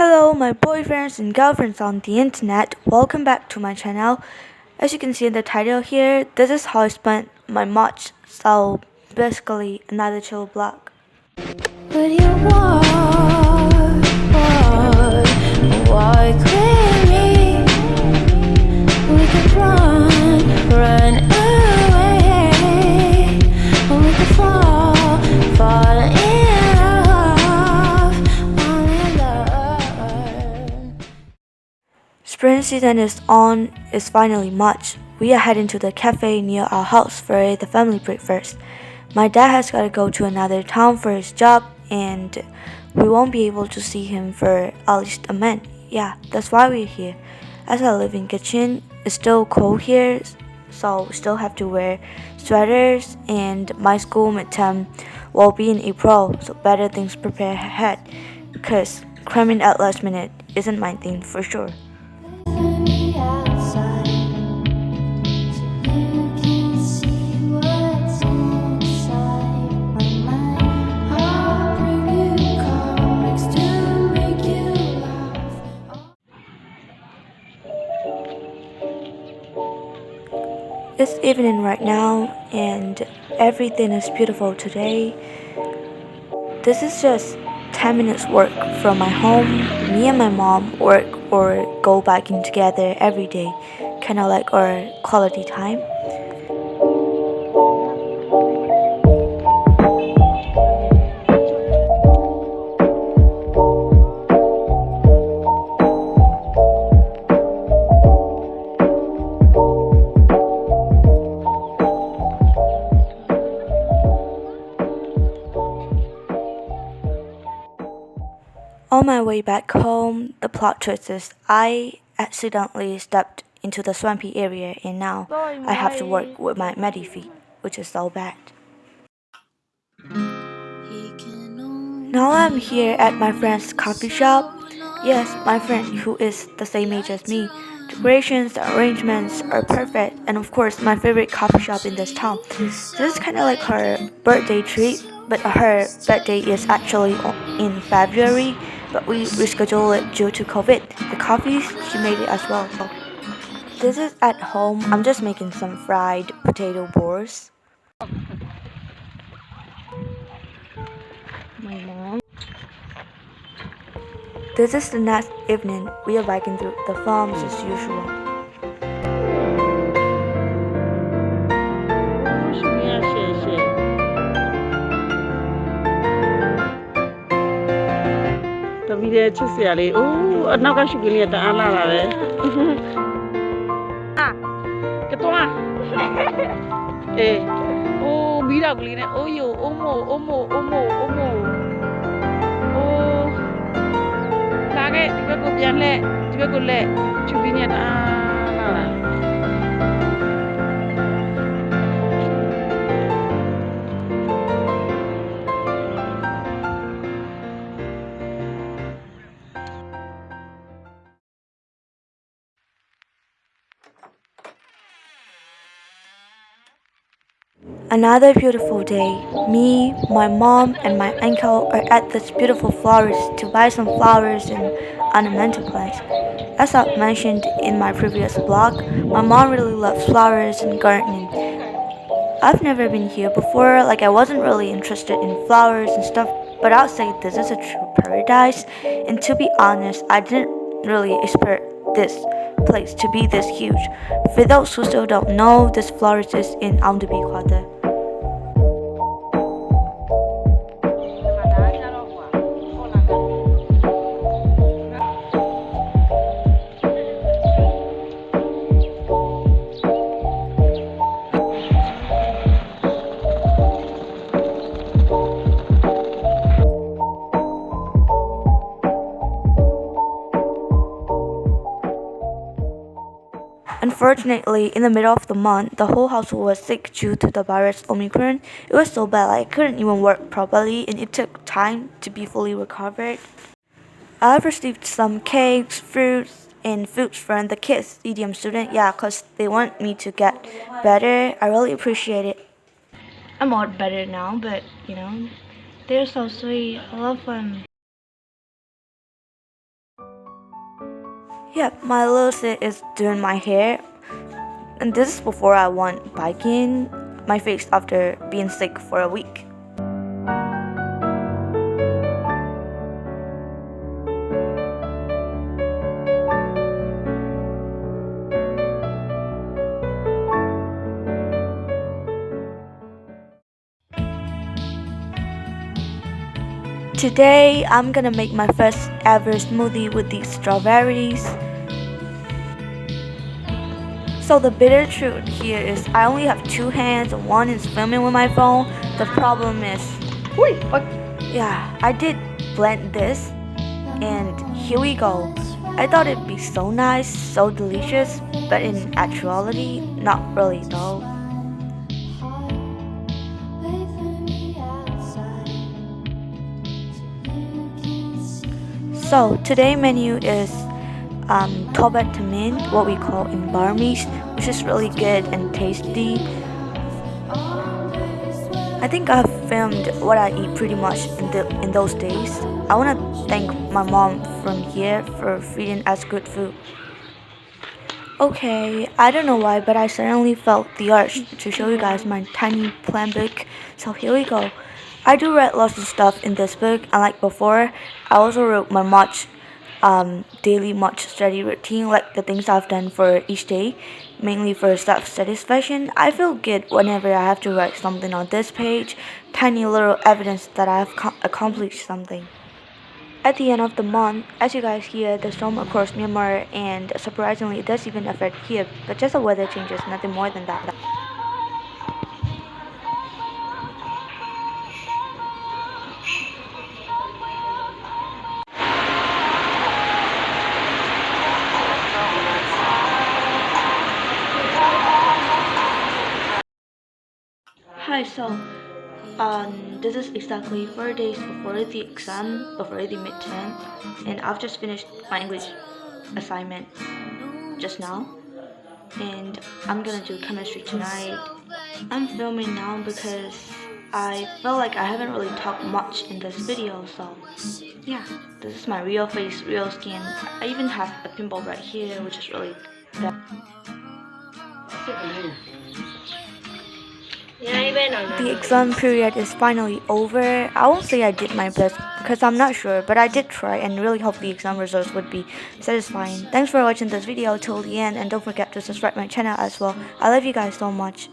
Hello, my boyfriends and girlfriends on the internet. Welcome back to my channel. As you can see in the title here, this is how I spent my March. So basically, another chill vlog. Spring season is on. It's finally March. We are heading to the cafe near our house for the family breakfast. My dad has got to go to another town for his job, and we won't be able to see him for at least a month. Yeah, that's why we're here. As I live in Kachin, it's still cold here, so we still have to wear sweaters. And my school midterm will be in April, so better things prepare ahead. Cause cramming at last minute isn't my thing for sure. It's evening right now, and everything is beautiful today. This is just 10 minutes work from my home. Me and my mom work or go biking together every day, kind of like our quality time. On my way back home, the plot twist is I accidentally stepped into the swampy area and now I have to work with my muddy feet, which is so bad. Now I'm here at my friend's coffee shop. Yes, my friend who is the same age as me. Decorations, arrangements are perfect, and of course, my favorite coffee shop in this town. This is kind of like her birthday treat, but her birthday is actually in February, but we rescheduled it due to COVID. The coffee, she made it as well. This is at home. I'm just making some fried potato balls. My mom. This is the next evening. We are biking through the farms as usual. ပီးတဲ့ချစ်စရာလေးအိုးအနောက်ကရှုပ်ကလေးကတအားလာလာတယ်အာကတော်အေးအိုးမီးတော့ကလေးနဲ့အိုးယိုအိုးမိုအိုးမိုအိုးမိုအိုးမိုအိုးလာခဲ့ဒီဘက်ကိုပြန်လှည့်ဒီဘက်ကိုလှည့်ချူပီးနဲ့တ Another beautiful day. Me, my mom, and my uncle are at this beautiful florist to buy some flowers and ornamental plants. As I've mentioned in my previous blog, my mom really loves flowers and gardening. I've never been here before, like I wasn't really interested in flowers and stuff, but I'll say this is a true paradise. And to be honest, I didn't really expect this place to be this huge. For those who still don't know, this florist is in Amdabi Quarter. Unfortunately, in the middle of the month, the whole household was sick due to the virus Omicron. It was so bad I couldn't even work properly and it took time to be fully recovered. I've received some cakes, fruits, and foods from the kids, EDM student, yeah, because they want me to get better. I really appreciate it. I'm all better now, but you know, they're so sweet. I love them. Yeah, my little sis is doing my hair. And this is before I went biking my face after being sick for a week. Today, I'm gonna make my first ever smoothie with these strawberries. So the bitter truth here is I only have two hands and one is filming with my phone. The problem is, Ui, ôi, yeah, I did blend this and here we go. I thought it'd be so nice, so delicious, but in actuality, not really though. Wait for me outside so you can see. So today menu is um, tobat what we call in Burmese, which is really good and tasty. I think I've filmed what I eat pretty much in the in those days. I want to thank my mom from here for feeding us good food. Okay, I don't know why, but I suddenly felt the urge to show you guys my tiny plan book. So here we go. I do write lots of stuff in this book, and like before, I also wrote my March um, daily much study routine, like the things I've done for each day, mainly for self satisfaction. I feel good whenever I have to write something on this page, tiny little evidence that I have accomplished something. At the end of the month, as you guys hear, the storm across Myanmar, and surprisingly, it does even affect here, but just the weather changes, nothing more than that. So um, this is exactly four days before the exam, before the midterm, and I've just finished my English assignment just now, and I'm gonna do chemistry tonight. I'm filming now because I feel like I haven't really talked much in this video, so yeah, this is my real face, real skin. I even have a pimple right here, which is really bad. The exam period is finally over. I won't say I did my best because I'm not sure, but I did try and really hope the exam results would be satisfying. Thanks for watching this video till the end and don't forget to subscribe my channel as well. I love you guys so much.